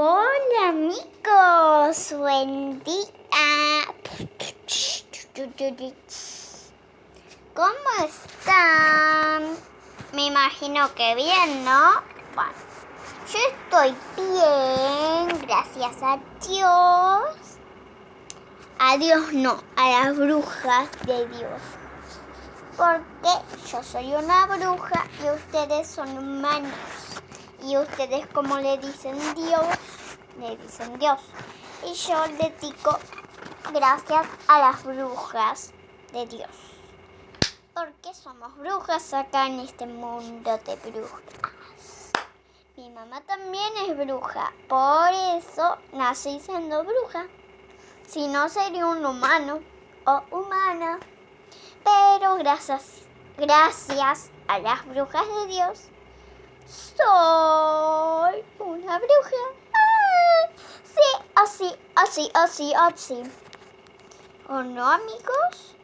Hola amigos, buen día. ¿Cómo están? Me imagino que bien, ¿no? Bueno, yo estoy bien, gracias a Dios. A Dios no, a las brujas de Dios. Porque yo soy una bruja y ustedes son humanos. Y ustedes como le dicen Dios, le dicen Dios. Y yo le digo gracias a las brujas de Dios. Porque somos brujas acá en este mundo de brujas. Mi mamá también es bruja, por eso nací siendo bruja. Si no sería un humano o humana. Pero gracias, gracias a las brujas de Dios, soy una bruja. Ah, sí, así, así, así, así. ¿O no, amigos?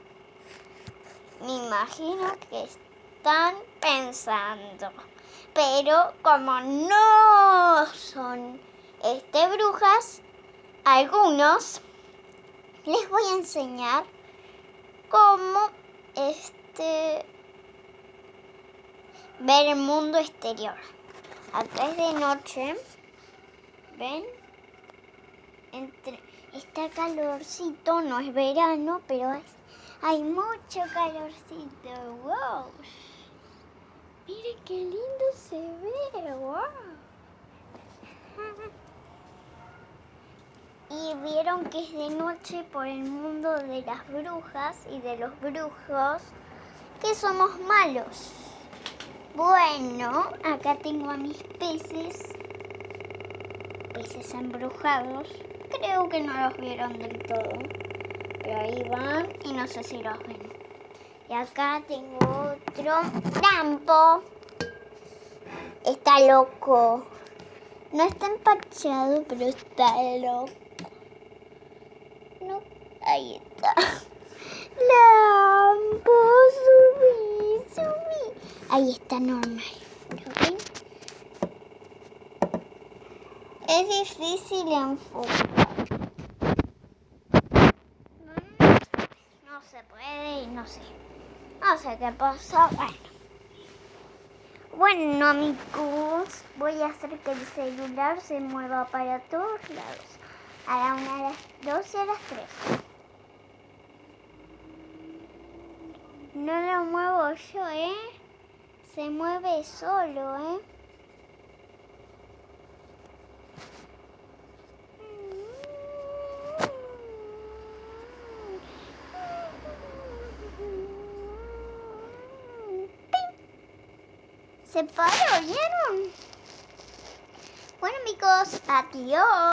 Me imagino que están pensando. Pero como no son este brujas, algunos les voy a enseñar cómo este ver el mundo exterior. Acá es de noche. ¿Ven? Entre, está calorcito, no es verano, pero hay mucho calorcito. ¡Wow! Miren qué lindo se ve. ¡Wow! Y vieron que es de noche por el mundo de las brujas y de los brujos, que somos malos. Bueno, acá tengo a mis peces, peces embrujados. Creo que no los vieron del todo, pero ahí van y no sé si los ven. Y acá tengo otro trampo. Está loco. No está empachado, pero está loco. No, ahí está. Ahí está normal. Es difícil enfocar. No se puede y no sé. No sé qué pasa. Bueno. Bueno amigos, voy a hacer que el celular se mueva para todos lados. A la una, a las dos y a las tres. No lo muevo yo, ¿eh? Se mueve solo, ¿eh? Se paró, ¿vieron? Bueno amigos, adiós.